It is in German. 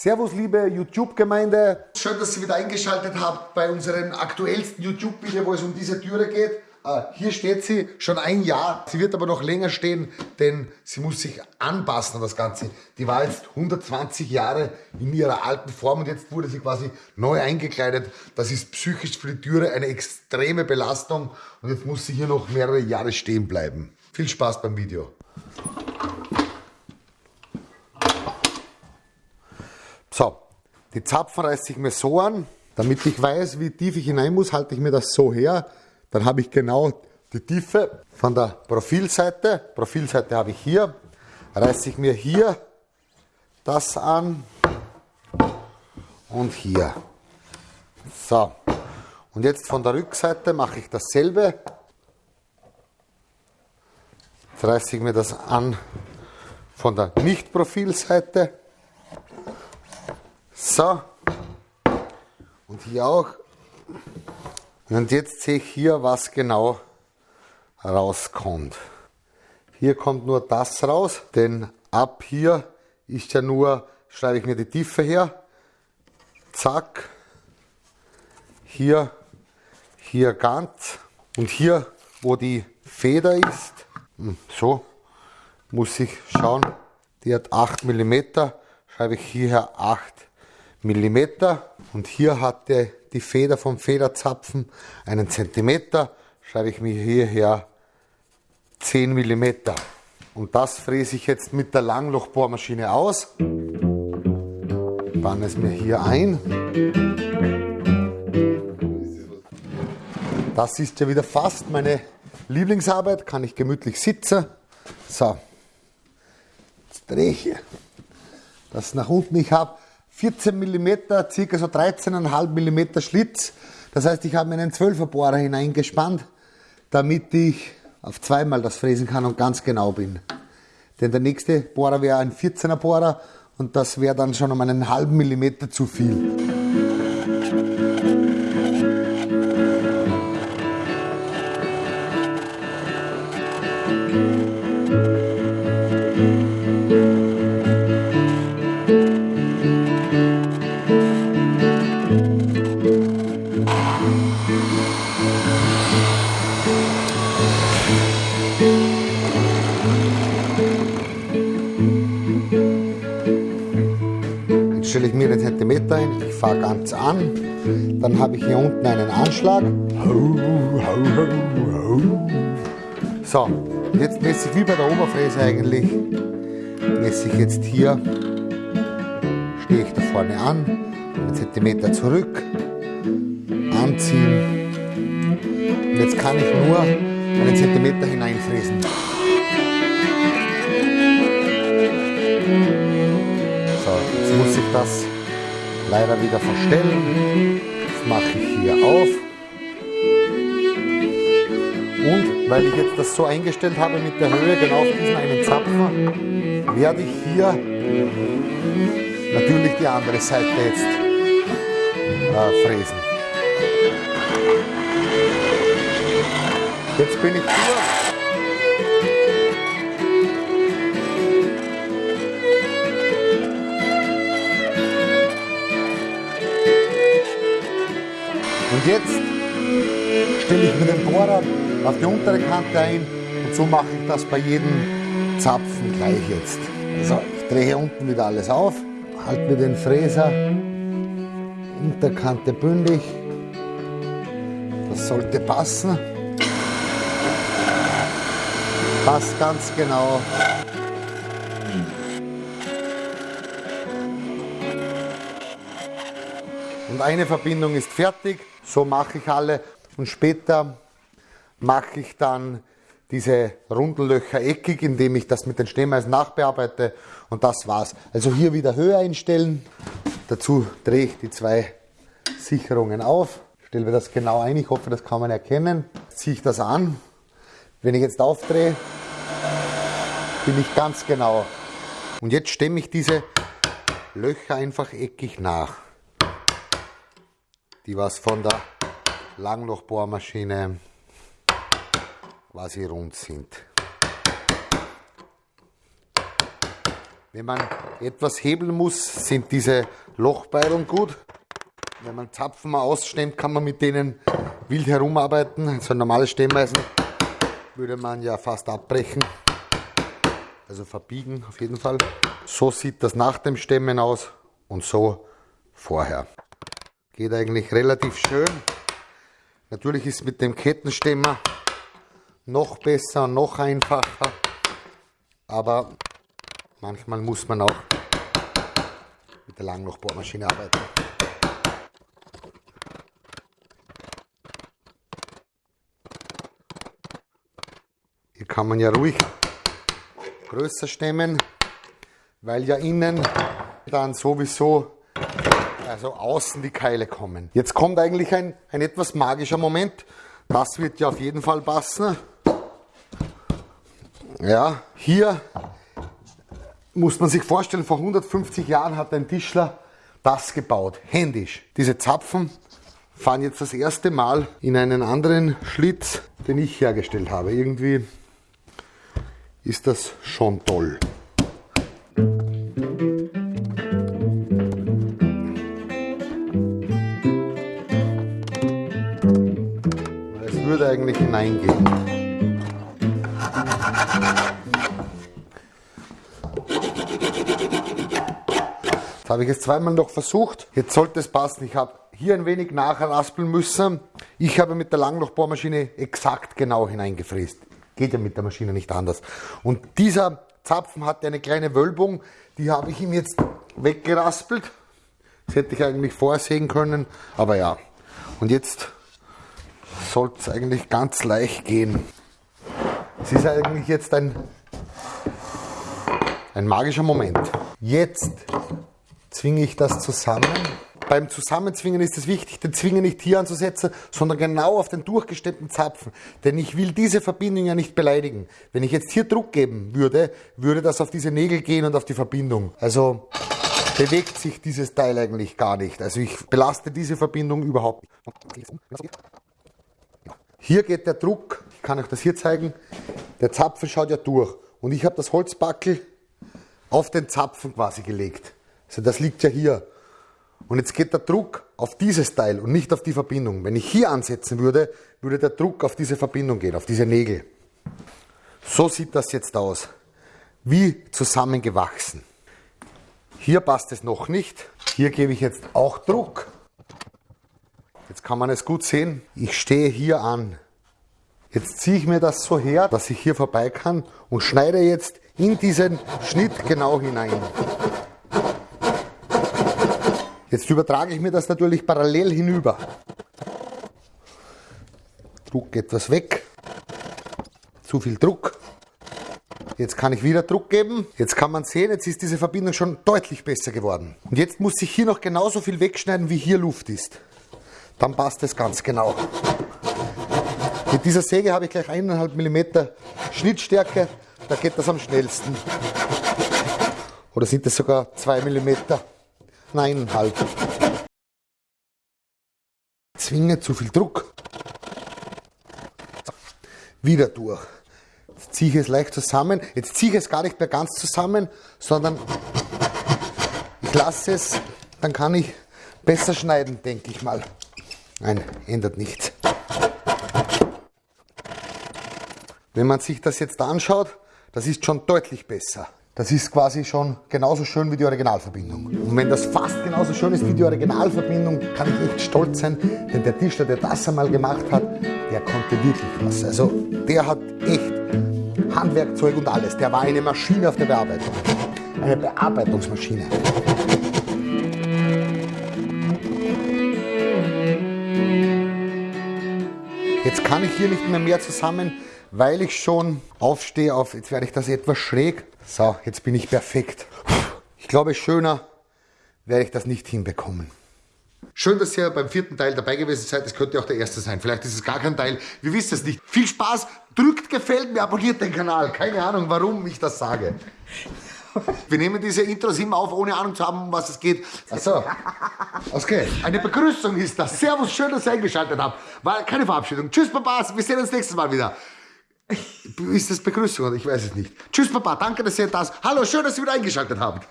Servus, liebe YouTube-Gemeinde. Schön, dass ihr wieder eingeschaltet habt bei unserem aktuellsten YouTube-Video, wo es um diese Türe geht. Äh, hier steht sie schon ein Jahr. Sie wird aber noch länger stehen, denn sie muss sich anpassen an das Ganze. Die war jetzt 120 Jahre in ihrer alten Form und jetzt wurde sie quasi neu eingekleidet. Das ist psychisch für die Türe eine extreme Belastung und jetzt muss sie hier noch mehrere Jahre stehen bleiben. Viel Spaß beim Video. So, die Zapfen reiße ich mir so an. Damit ich weiß, wie tief ich hinein muss, halte ich mir das so her. Dann habe ich genau die Tiefe von der Profilseite. Profilseite habe ich hier. Reiße ich mir hier das an und hier. So, und jetzt von der Rückseite mache ich dasselbe. Jetzt reiße ich mir das an von der Nicht-Profilseite. So, und hier auch. Und jetzt sehe ich hier, was genau rauskommt. Hier kommt nur das raus, denn ab hier ist ja nur, schreibe ich mir die Tiefe her, zack, hier, hier ganz. Und hier, wo die Feder ist, hm, so, muss ich schauen, die hat 8 mm, schreibe ich hierher 8 mm und hier hat der die Feder vom Federzapfen einen Zentimeter, schreibe ich mir hierher 10 mm. Und das fräse ich jetzt mit der Langlochbohrmaschine aus. Banne es mir hier ein. Das ist ja wieder fast meine Lieblingsarbeit, kann ich gemütlich sitzen. So, jetzt drehe ich das nach unten. Ich habe 14 mm, circa so 13,5 mm Schlitz. Das heißt, ich habe einen 12er Bohrer hineingespannt, damit ich auf zweimal das fräsen kann und ganz genau bin. Denn der nächste Bohrer wäre ein 14er Bohrer und das wäre dann schon um einen halben Millimeter zu viel. Stelle ich mir den Zentimeter ein, ich fahre ganz an, dann habe ich hier unten einen Anschlag. So, jetzt messe ich wie bei der Oberfräse eigentlich, messe ich jetzt hier, stehe ich da vorne an, einen Zentimeter zurück, anziehen. Und jetzt kann ich nur einen Zentimeter hineinfräsen. Das leider wieder verstellen. Das mache ich hier auf. Und weil ich jetzt das so eingestellt habe mit der Höhe, genau auf diesen einen Zapfen, werde ich hier natürlich die andere Seite jetzt äh, fräsen. Jetzt bin ich hier. Und jetzt stelle ich mir den Bohrer auf die untere Kante ein und so mache ich das bei jedem Zapfen gleich jetzt. Also ich drehe hier unten wieder alles auf, halte mir den Fräser, Unterkante bündig, das sollte passen. Passt ganz genau. Und eine Verbindung ist fertig. So mache ich alle und später mache ich dann diese Rundellöcher eckig, indem ich das mit den Stehmeisen nachbearbeite und das war's. Also hier wieder Höhe einstellen. Dazu drehe ich die zwei Sicherungen auf, stelle mir das genau ein. Ich hoffe, das kann man erkennen. Ziehe ich das an. Wenn ich jetzt aufdrehe, bin ich ganz genau. Und jetzt stemme ich diese Löcher einfach eckig nach die was von der Langlochbohrmaschine quasi rund sind. Wenn man etwas hebeln muss, sind diese Lochbeilen gut. Wenn man Zapfen mal ausstemmt, kann man mit denen wild herumarbeiten. So ein normales Stemmeisen würde man ja fast abbrechen. Also verbiegen auf jeden Fall. So sieht das nach dem Stemmen aus und so vorher. Geht eigentlich relativ schön. Natürlich ist mit dem Kettenstemmer noch besser, noch einfacher. Aber manchmal muss man auch mit der Langlochbohrmaschine arbeiten. Hier kann man ja ruhig größer stemmen, weil ja innen dann sowieso also außen die Keile kommen. Jetzt kommt eigentlich ein, ein etwas magischer Moment. Das wird ja auf jeden Fall passen. Ja, hier muss man sich vorstellen, vor 150 Jahren hat ein Tischler das gebaut, händisch. Diese Zapfen fahren jetzt das erste Mal in einen anderen Schlitz, den ich hergestellt habe. Irgendwie ist das schon toll. Würde eigentlich hineingehen. Das habe ich jetzt zweimal noch versucht. Jetzt sollte es passen. Ich habe hier ein wenig nachraspeln müssen. Ich habe mit der Langlochbohrmaschine exakt genau hineingefräst. Geht ja mit der Maschine nicht anders. Und dieser Zapfen hatte eine kleine Wölbung. Die habe ich ihm jetzt weggeraspelt. Das hätte ich eigentlich vorsehen können. Aber ja. Und jetzt sollte es eigentlich ganz leicht gehen. Es ist eigentlich jetzt ein, ein magischer Moment. Jetzt zwinge ich das zusammen. Beim Zusammenzwingen ist es wichtig, den Zwingen nicht hier anzusetzen, sondern genau auf den durchgestemmten Zapfen. Denn ich will diese Verbindung ja nicht beleidigen. Wenn ich jetzt hier Druck geben würde, würde das auf diese Nägel gehen und auf die Verbindung. Also bewegt sich dieses Teil eigentlich gar nicht. Also ich belaste diese Verbindung überhaupt nicht. Hier geht der Druck, ich kann euch das hier zeigen, der Zapfen schaut ja durch. Und ich habe das Holzbackel auf den Zapfen quasi gelegt. Also das liegt ja hier. Und jetzt geht der Druck auf dieses Teil und nicht auf die Verbindung. Wenn ich hier ansetzen würde, würde der Druck auf diese Verbindung gehen, auf diese Nägel. So sieht das jetzt aus. Wie zusammengewachsen. Hier passt es noch nicht. Hier gebe ich jetzt auch Druck. Jetzt kann man es gut sehen. Ich stehe hier an. Jetzt ziehe ich mir das so her, dass ich hier vorbei kann und schneide jetzt in diesen Schnitt genau hinein. Jetzt übertrage ich mir das natürlich parallel hinüber. Druck etwas weg. Zu viel Druck. Jetzt kann ich wieder Druck geben. Jetzt kann man sehen, jetzt ist diese Verbindung schon deutlich besser geworden. Und jetzt muss ich hier noch genauso viel wegschneiden, wie hier Luft ist dann passt es ganz genau. Mit dieser Säge habe ich gleich 1,5 mm Schnittstärke, da geht das am schnellsten. Oder sind es sogar 2 mm? Nein, halb. Zwinge zu viel Druck. Wieder durch. Jetzt ziehe ich es leicht zusammen. Jetzt ziehe ich es gar nicht mehr ganz zusammen, sondern ich lasse es, dann kann ich besser schneiden, denke ich mal. Nein, ändert nichts. Wenn man sich das jetzt anschaut, das ist schon deutlich besser. Das ist quasi schon genauso schön wie die Originalverbindung. Und wenn das fast genauso schön ist wie die Originalverbindung, kann ich echt stolz sein, denn der Tischler, der das einmal gemacht hat, der konnte wirklich was. Also der hat echt Handwerkzeug und alles. Der war eine Maschine auf der Bearbeitung. Eine Bearbeitungsmaschine. Jetzt kann ich hier nicht mehr mehr zusammen, weil ich schon aufstehe auf, jetzt werde ich das etwas schräg. So, jetzt bin ich perfekt. Ich glaube, schöner werde ich das nicht hinbekommen. Schön, dass ihr beim vierten Teil dabei gewesen seid. Es könnte auch der erste sein. Vielleicht ist es gar kein Teil. Wir wissen es nicht. Viel Spaß. Drückt gefällt mir, abonniert den Kanal. Keine Ahnung, warum ich das sage. Wir nehmen diese Intros immer auf, ohne Ahnung zu haben, um was es geht. Achso. Okay. Eine Begrüßung ist das. Servus, schön, dass ihr eingeschaltet habt. War keine Verabschiedung. Tschüss, Babas. Wir sehen uns nächstes Mal wieder. Ist das Begrüßung? Ich weiß es nicht. Tschüss, Papa. Danke, dass ihr da seid. Hallo, schön, dass ihr wieder eingeschaltet habt.